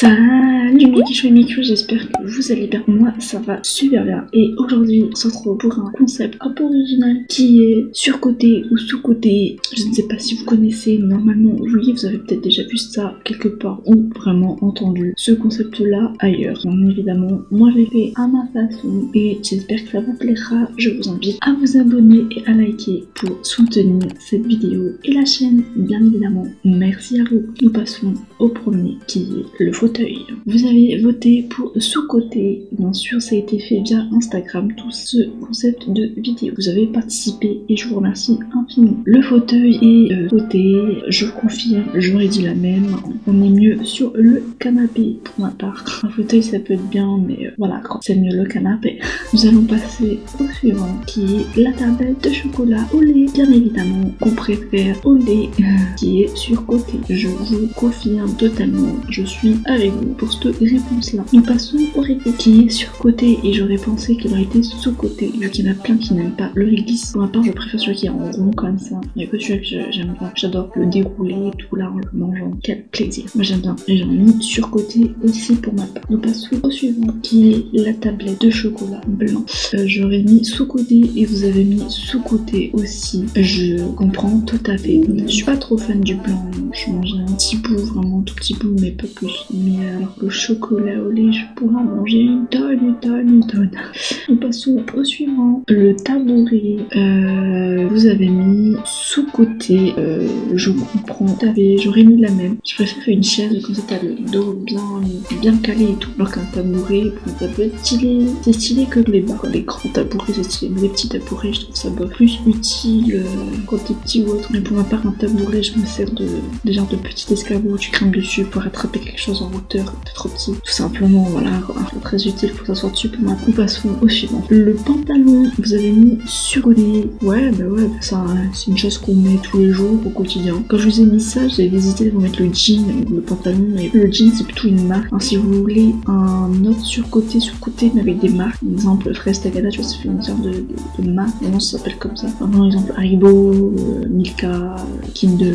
sun. Et mes kichous, j'espère que vous allez bien. Moi, ça va super bien. Et aujourd'hui, on se retrouve pour un concept un peu original qui est surcoté ou sous-côté. Je ne sais pas si vous connaissez, normalement, oui, vous avez peut-être déjà vu ça quelque part ou vraiment entendu ce concept-là ailleurs. Bien évidemment, moi, je l'ai fait à ma façon et j'espère que ça vous plaira. Je vous invite à vous abonner et à liker pour soutenir cette vidéo et la chaîne, bien évidemment. Merci à vous. Nous passons au premier qui est le fauteuil. Vous voté pour sous-côté. Bien sûr, ça a été fait via Instagram, tout ce concept de vidéo. Vous avez participé et je vous remercie infiniment. Le fauteuil est euh, côté, je confirme, j'aurais dit la même. On est mieux sur le canapé pour ma part. Un fauteuil, ça peut être bien, mais euh, voilà, c'est mieux le canapé. Nous allons passer au suivant qui est la tablette de chocolat au lait. Bien évidemment, qu'on préfère au lait qui est sur côté. Je vous confirme totalement, je suis avec vous pour cette réponse-là. Nous passons au réglisse qui est sur côté et j'aurais pensé qu'il aurait été sous côté vu qu'il y en a plein qui n'aiment pas le réglisse. Pour ma part, je préfère celui qui est en rond comme ça. Il n'y a que celui que j'aime bien. J'adore le dérouler tout là en le mangeant. Quel plaisir. Moi j'aime bien. Et j'en ai mis sur côté aussi pour ma part. Nous passons au suivant qui est la tablette de chocolat blanc. Euh, j'aurais mis sous côté et vous avez mis sous côté aussi. Je comprends tout à fait. Je suis pas trop fan du blanc. Je mangerai un petit bout, vraiment un tout petit bout, mais pas plus. Mais alors le chocolat au lait, je pourrais en manger une tonne, une tonne, une tonne. Nous passons au suivant. Le tabouret. Euh, vous avez mis sous côté. Euh, je comprends. J'aurais mis la même. Je préfère une chaise comme ça t'as le dos bien, bien calé et tout. Alors qu'un tabouret, ça peut être stylé. C'est stylé que les bas. Les grands tabourets, c'est stylé. Mais les petits tabourets, je trouve ça plus utile euh, quand t'es petit ou autre. Mais pour ma part, un tabouret, je me sers de des genres de petits escabeaux où tu crains dessus pour attraper quelque chose en hauteur. T'es trop petit. Tout simplement, voilà. Très utile pour s'asseoir dessus. Ma part, passons au suivant. Le pantalon, vous avez mis sur côté. Ouais, bah ouais, ça, c'est une chose qu'on met tous les jours au quotidien. Quand je vous ai mis ça, j'avais hésité de vous mettre le jean ou le pantalon. Mais le jean, c'est plutôt une marque. si vous voulez un autre surcoté, surcoté, mais avec des marques, par exemple Fraise tu vois, ça fait une sorte de, marque. Vraiment, ça s'appelle comme ça. Par exemple, Haribo, euh, Milka, Kinder,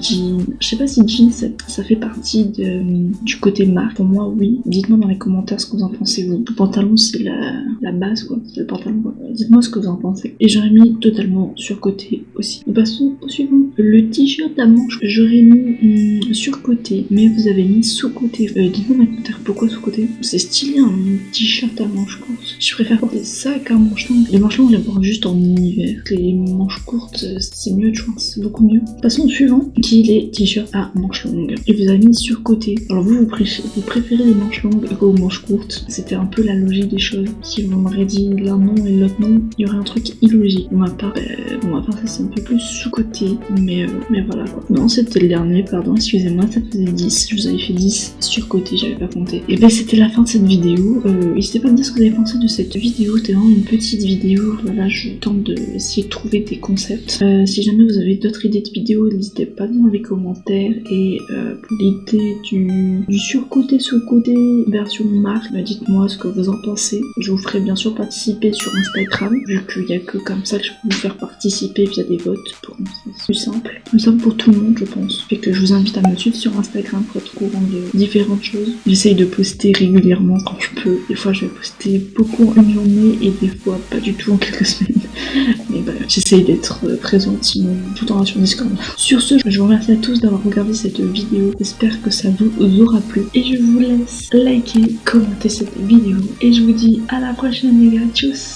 Jean. Je sais pas si jean, ça, fait partie du côté marque. Pour moi, oui. Dites-moi dans les commentaires ce que vous en pensez, vous. Le pantalon, c'est la, base, quoi. C'est le pantalon. Dites-moi ce que vous en pensez. Et j'aurais mis totalement sur côté aussi. Passons au suivant. Le t-shirt à manches, j'aurais mis hum, sur côté, mais vous avez mis sous côté. Euh, Dites-moi dans les commentaires pourquoi sous côté. C'est stylé un t-shirt à manches courtes. Je préfère porter ça qu'un manche longue. Les manches longues, je les porte juste en hiver. Les manches courtes, c'est mieux, je pense. C'est beaucoup mieux. Passons au suivant, qui est les t-shirts à manches longues. Et vous avez mis sur côté. Alors vous, vous, préférez, vous préférez les manches longues aux manches courtes. C'était un peu la logique des choses. Si vous m'auriez dit l'un non et l'autre non, il y aurait un truc illogique. Pour ma part, euh, bon, ma part ça c'est un peu plus sous-côté. Mais, euh, mais voilà quoi. Non, c'était le dernier, pardon, excusez-moi, ça faisait 10. Je vous avais fait 10 sur côté, j'avais pas compté. Et ben c'était la fin de cette vidéo. Euh, N'hésitez pas à me dire ce que vous avez pensé de cette vidéo. C'était vraiment une petite vidéo. Voilà, je tente d'essayer de, trouver des concepts. Euh, si jamais vous avez d'autres idées de vidéos, n'hésitez pas dans les commentaires. Et euh, pour l'idée du, du sous-côté, version marque, bah, dites-moi ce que vous en pensez. Je vous ferai bien sûr participer sur Instagram, vu qu'il n'y a que comme ça que je peux vous faire participer via des votes. Pour c'est plus simple. Plus simple pour tout le monde, je pense. Fait que je vous invite à me suivre sur Instagram pour être au courant de différentes choses. J'essaye de poster régulièrement quand je peux. Des fois, je vais poster beaucoup en une journée et des fois pas du tout en quelques semaines. Mais bah, j'essaye d'être présente sinon tout en sur Discord. Sur ce, je vous remercie à tous d'avoir regardé cette vidéo. J'espère que ça vous aura plu. Et je vous laisse liker, commenter cette vidéo. Et je vous dis à la prochaine les gars. Tchuss